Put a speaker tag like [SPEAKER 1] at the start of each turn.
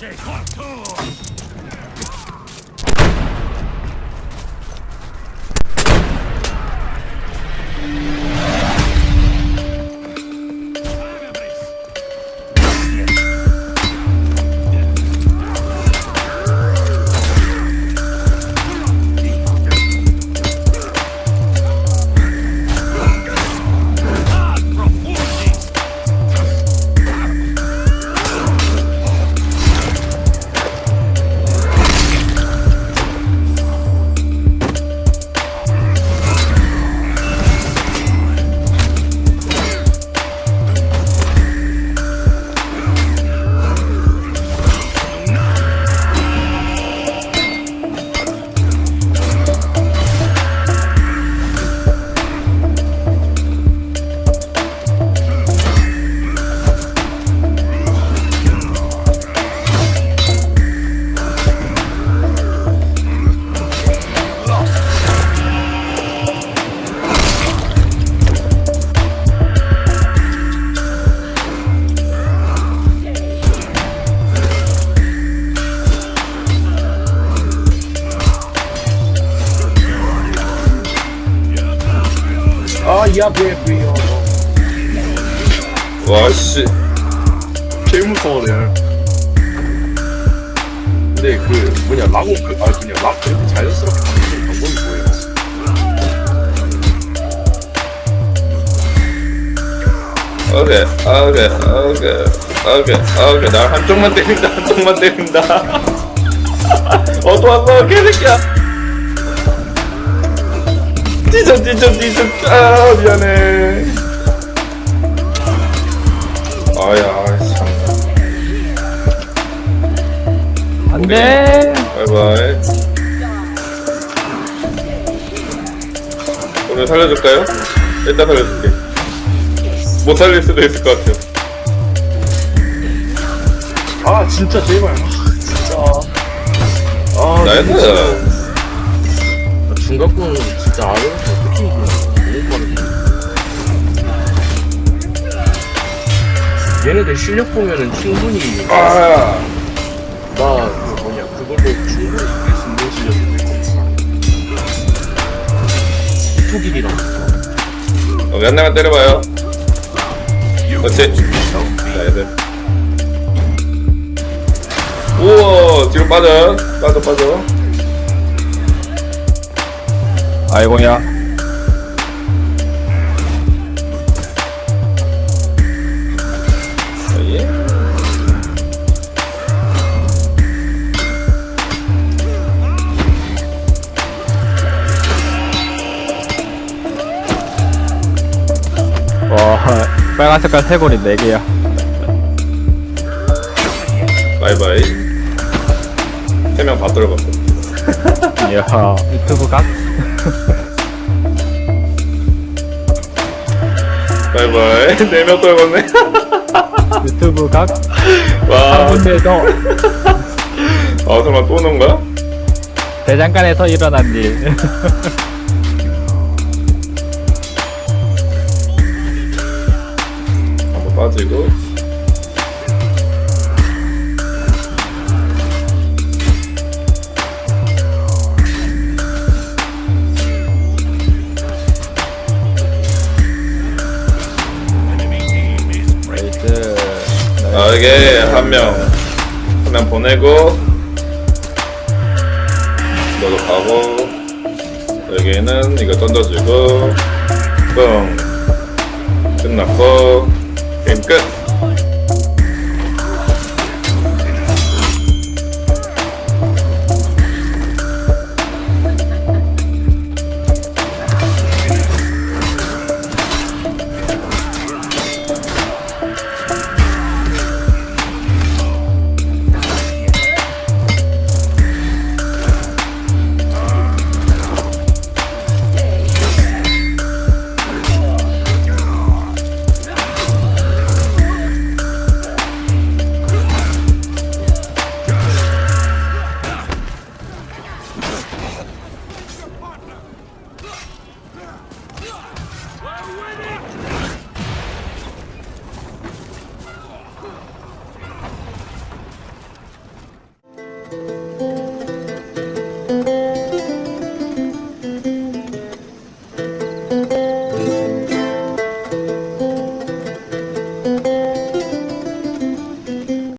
[SPEAKER 1] 这块。 이 앞에 프리어
[SPEAKER 2] 와씨.
[SPEAKER 1] 제일 무서워 레알 근데 그 뭐냐 라고 그, 아 그냥 락 그렇게 자연스럽게 바뀌는 방법이 뭐예요?
[SPEAKER 2] 오케이 오케이 오케이 오케이 오케이. 날 한쪽만 때린다 한쪽만 때린다. 어또 왔어 개새끼야 뒤져 뒤져 뒤져 아 미안해. 아야 참.
[SPEAKER 3] 안돼.
[SPEAKER 2] 바이바이. 오늘 살려줄까요? 일단 살려줄게. 못 살릴 수도 있을 것 같아요.
[SPEAKER 1] 아 진짜 제발. 아, 진짜. 아
[SPEAKER 2] 나이스.
[SPEAKER 1] 중간권 진짜 어떻게 이기냐 너무 빠르네 얘네들 실력 보면은 충분히
[SPEAKER 2] 아
[SPEAKER 1] 나그 뭐냐 그걸로 충분히 이길 수 있는 실력이 투길이랑.
[SPEAKER 2] 한 대만 때려봐요. 그렇지. 나이스 우와 뒤로 빠져. 빠져 빠져
[SPEAKER 3] 아이고야. 빨간 색깔 세골이 4개야.
[SPEAKER 2] 바이바이. 세명다 떨어봤어
[SPEAKER 3] 이야. 유튜브 각?
[SPEAKER 2] 바이바이. 네명 떨궜네.
[SPEAKER 3] 유튜브 각?
[SPEAKER 2] 와.
[SPEAKER 3] 한 군데에서
[SPEAKER 2] 아 설마 또 오는 거야?
[SPEAKER 3] 대장간에서 일어난 일.
[SPEAKER 2] 한번 빠지고 아 이게 한 명 한 명 보내고 너도 가고 여기는 이거 던져주고 뻥. 끝났고 게임 끝